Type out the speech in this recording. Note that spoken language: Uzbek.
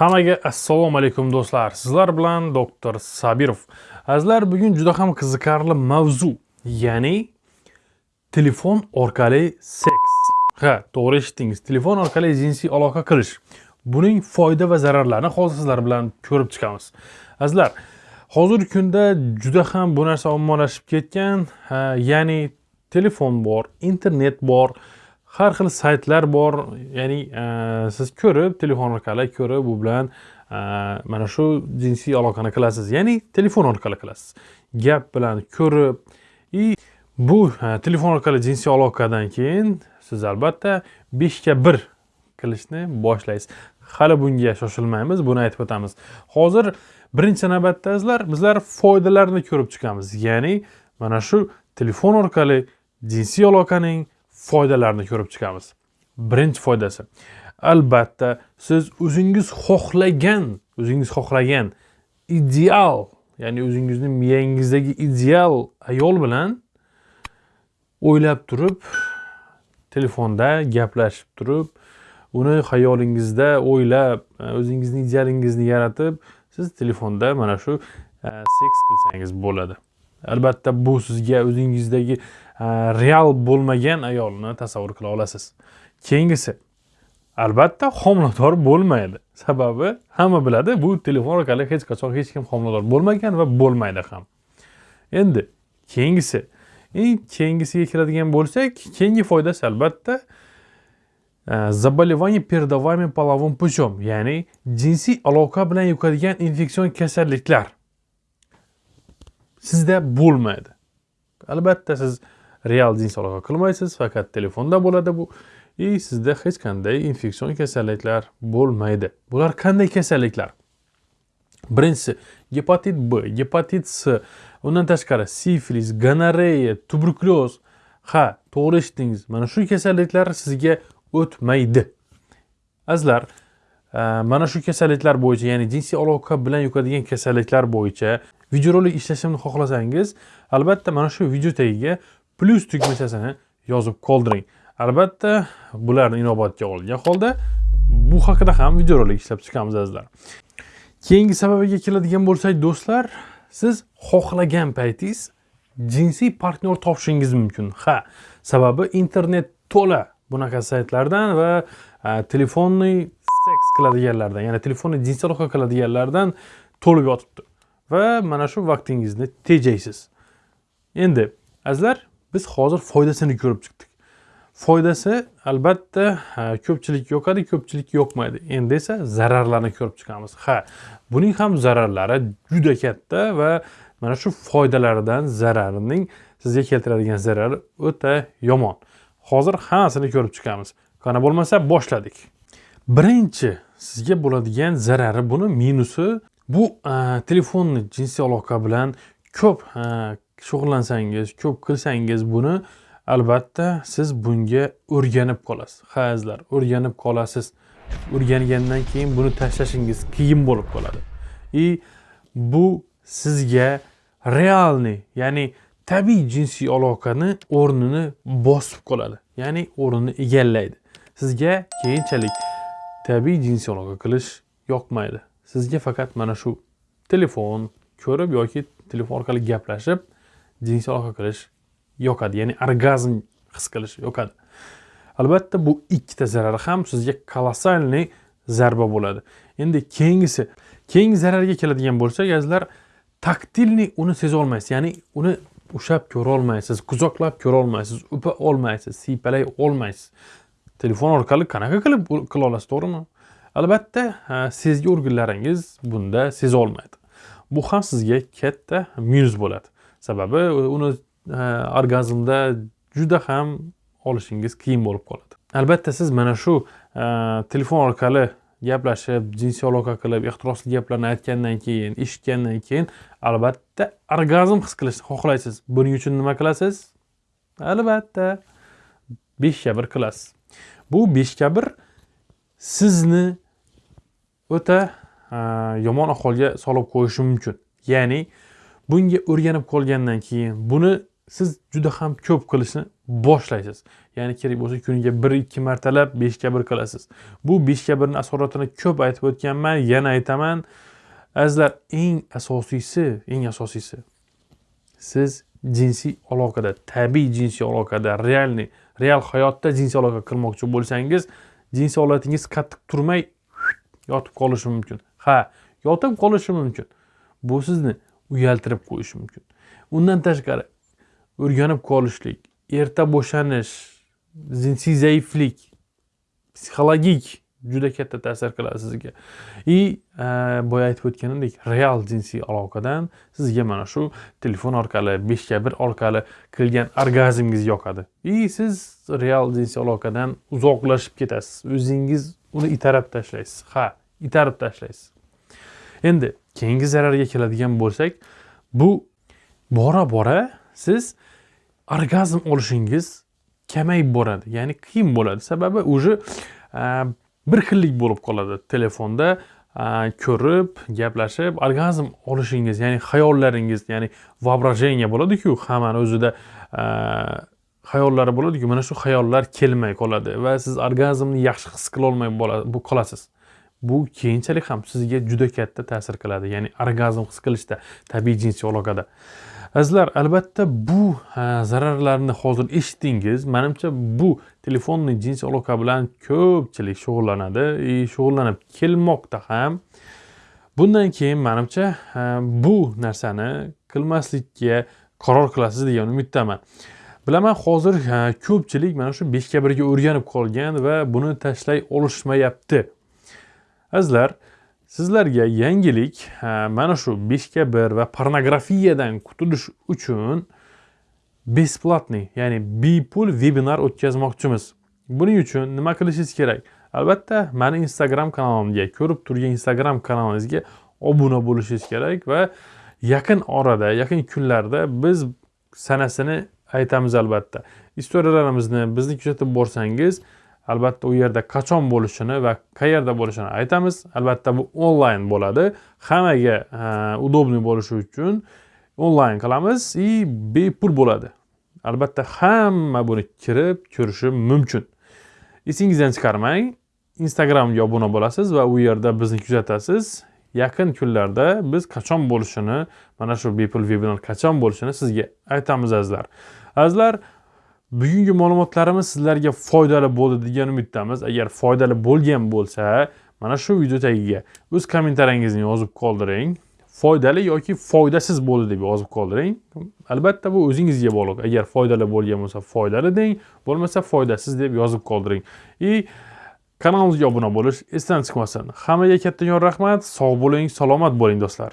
Hammaga assalomu alaykum do'stlar. Sizlar bilan doktor Sabirov. Azizlar, bugun juda ham qiziqarli mavzu, ya'ni telefon orqali seks. Ha, to'g'ri eshitdingiz. Telefon orqali jinsiy aloqa qilish. Buning foyda va zararlarini hozir sizlar bilan ko'rib chiqamiz. Azizlar, hozirgi kunda juda ham bu narsa ommalashib ketgan, ya'ni telefon bor, internet bor, har xil saytlar bor ya'ni e, siz ko'rib telefon orqali ko'rib u bilan e, mana shu jinsiy aloqani qilasiz. Ya'ni telefon orqali qilasiz. Gap bilan ko'rib и bu e, telefon orqali jinsiy aloqadan keyin siz albatta beshga bir qilishni boshlaysiz. Hali bunga shoshilmaymiz buni aytib o'tamiz. Hozir birinchi navbatda sizlar bizlar foydalarini ko'rib chiqamiz. Ya'ni mana shu telefon orqali jinsiy aloqaning foydalarini ko'rib chiqamiz. Birinchi foydasi. Albatta siz o'zingiz xohlagan o'zingiz xohlagan ideal ya'ni o'zingizni miyangizdagi ideal ayol bilan o'ylab turib telefonda gaplashib turib uni xayolingizda o'ylab o'zingizni idealingizni yaratib siz telefonda mana shu e, seks qilsangiz bo'ladi. Albatta bu sizga o'zingizdagi e, real bo'lmagan ayolni tasavvur qila olasiz. Keyingisi albatta homilador bo'lmaydi. Sababi hamma biladi bu telefon orqali hech qachon hech kim homilador bo'lmagan va bo'lmaydi ham. Endi keyingisi eng keyingisiga keladigan bo'lsak keyingi foydasi albatta e, заболевание передаваемым половым путем ya'ni jinsiy aloqa bilan yuqadigan infeksion kasalliklar. Sizda bo'lmaydi. Albatta siz real jins aloqa qilmaysiz faqat telefonda bo'ladi bu. И sizda hech qanday infeksion kasalliklar bo'lmaydi. Bular qanday kasalliklar? Birinchisi gepatit b gepatit s undan tashqari sifilis gonoreya tuberkulyoz ha to'g'ri eshitdingiz. Mana shu kasalliklar sizga o'tmaydi. Azizlar mana shu kasalliklar bo'yicha ya'ni jinsiy aloqa bilan yuqadigan kasalliklar bo'yicha videorolik ishlashimni xohlasangiz albatta mana shu video tagiga plyus tugmachasini yozib qoldiring. Albatta bularni inobatga olgan holda bu haqida ham videorolik ishlab chiqamiz azizlar. Keyingi sababiga keladigan bo'lsak do'stlar siz xohlagan paytingiz jinsiy partnyor topishingiz mumkin. Ha sababi internet to'la bunaqa saytlardan va e, telefonni qiladiganlardan ya'ni telefonni jinsiy aloqa qiladiganlardan to'lib yotibdi. Va mana shu vaqtingizni tejaysiz. Endi azizlar biz hozir foydasini ko'rib chiqdik. Foydasi albatta ko'pchilik yoqadi ko'pchilik yoqmaydi. Endi esa zararlarini ko'rib chiqamiz. Ha buning ham zararlari juda katta va mana shu foydalaridan zararining sizga keltiradigan zarari o'ta yomon. Hozir hammasini ko'rib chiqamiz? Qana bo'lmasa boshladik. Birinchi sizga bo'ladigan zarari buni minusi bu telefonni jinsiy aloqa bilan ko'p shug'ullansangiz ko'p qilsangiz buni albatta siz bunga o'rganib qolasiz. Ha azizlar o'rganib qolasiz. O'rgangandan keyin buni tashlashingiz qiyin bo'lib qoladi. И bu sizga realniy ya'ni tabiiy jinsiy aloqani o'rnini bosib qoladi. Ya'ni o'rnini egallaydi. Sizga keyinchalik tabiiy jinsiy aloqa qilish yoqmaydi. Sizga faqat mana shu telefon ko'rib yoki telefon orqali gaplashib jinsiy aloqa qilish yoqadi. Ya'ni orgazm his qilish yoqadi. Albatta bu ikkita zarar ham sizga kolossalniy zarba bo'ladi. Endi keyingisi keyingi zararga keladigan bo'lsak azizlar taktilniy uni sezolmaysiz. Ya'ni uni ushlab ko'ra olmaysiz quchoqlab ko'ra olmaysiz o'pa olmaysiz siypalay olmaysiz. Telefon orqali qanaqa qilib qila olasiz to'g'rimi? Albatta sezgi organlaringiz bunda seza olmaydi. Bu ham sizga katta minus bo'ladi. Sababi uni orgazmda juda ham olishingiz qiyin bo'lib qoladi. Albatta siz mana shu telefon orqali gaplashib jinsiy aloqa qilib ehtirosli gaplarni aytgandan keyin eshitgandan keyin albatta orgazm his qilishni xohlaysiz. Buning uchun nima qilasiz? Albatta beshga bir qilasiz. Bu beshga bir sizni o'ta yomon ahvolga solib qo'yishi mumkin. Ya'ni bunga o'rganib qolgandan keyin buni siz juda ham ko'p qilishni boshlaysiz. Ya'ni kerak bo'lsa kuniga bir ikki martalab beshga bir qilasiz. Bu beshga birni asoratini ko'p aytib o'tganman yana aytaman. Azizlar eng asosiysi eng asosiysi siz jinsiy aloqada tabiiy jinsiy aloqada realniy real hayotda jinsiy aloqa qilmoqchi bo'lsangiz jinsiy holatingiz qattiq turmay yotib qolishi mumkin. Ha yotib qolishi mumkin. Bu sizni uyaltirib qo'yishi mumkin. Undan tashqari o'rganib qolishlik erta bo'shanish jinsiy zaiflik psixologik juda katta ta'sir qiladi sizga. И e, boya aytib o'tganimdek real jinsiy aloqadan sizga mana shu telefon orqali beshga bir orqali kirgan orgazmingiz yoqadi. И siz real jinsiy aloqadan uzoqlashib ketasiz. O'zingiz uni itarib tashlaysiz. Ha itarib tashlaysiz. Endi keyingi zararga keladigan bo'lsak bu bora bora siz orgazm olishingiz kamayib boradi ya'ni qiyin bo'ladi. Sababi уже bir xillik bo'lib qoladi telefonda ko'rib gaplashib orgazm olishingiz ya'ni xayollaringiz ya'ni воображение bo'ladiku hammani o'zida xayollari bo'ladiku. Mana shu xayollar kelmay qoladi va siz orgazmni yaxshi his qilolmay qolasiz. Bu keyinchalik ham sizga juda katta ta'sir qiladi ya'ni orgazm his qilishda tabiiy jinsiy aloqada. Azizlar albatta bu zararlarni hozir eshitdingiz. Manimcha bu telefonni jinsiy aloqa bilan ko'pchilik shug'ullanadi. И shug'ullanib kelmoqda ham. Bundan keyin manimcha bu narsani qilmaslikka qaror qilasiz degan umiddaman. Bilaman hozir ko'pchilik mana shu beshga birga o'rganib qolgan va buni tashlay olishmayapti. Azizlar sizlarga yangilik mana shu beshga bir va pornografiyadan qutulish uchun besplatniy ya'ni bepul vebinar o'tkazmoqchimiz. Buning uchun nima qilishingiz kerak? Albatta mani instagram kanalimga ko'rib turgan instagram kanalingizga obuna bo'lishingiz kerak va yaqin orada yaqin kunlarda biz sanasini aytamiz albatta. Istoriyalarimizni bizni kuzatib borsangiz albatta u yerda qachon bo'lishini va qayerda bo'lishini aytamiz. Albatta bu onlayn bo'ladi. Hammaga удобный bo'lishi uchun onlayn qilamiz и bepul bo'ladi. Albatta hamma buni kirib ko'rishi mumkin. Esingizdan chiqarmang. Instagramga obuna bo'lasiz va u yerda bizni kuzatasiz. Yaqin kunlarda biz qachon bo'lishini mana shu bepul vebinar qachon bo'lishini sizga aytamiz azizlar. Azizlar bugungi ma'lumotlarimiz sizlarga foydali bo'ldi degan umiddamiz. Agar foydali bo'lgan bo'lsa mana shu video tagiga o'z kommentariyangizni yozib qoldiring. Foydali yoki foydasiz bo'ldi deb yozib qoldiring. Albatta bu o'zingizga bog'liq. Agar foydali bo'lgan bo'lsa foydali deng bo'lmasa foydasiz deb yozib qoldiring. И kanalimizga obuna bo'lish esdan chiqmasin. Hammaga kattakon rahmat. Sog' bo'ling salomat bo'ling do'stlar.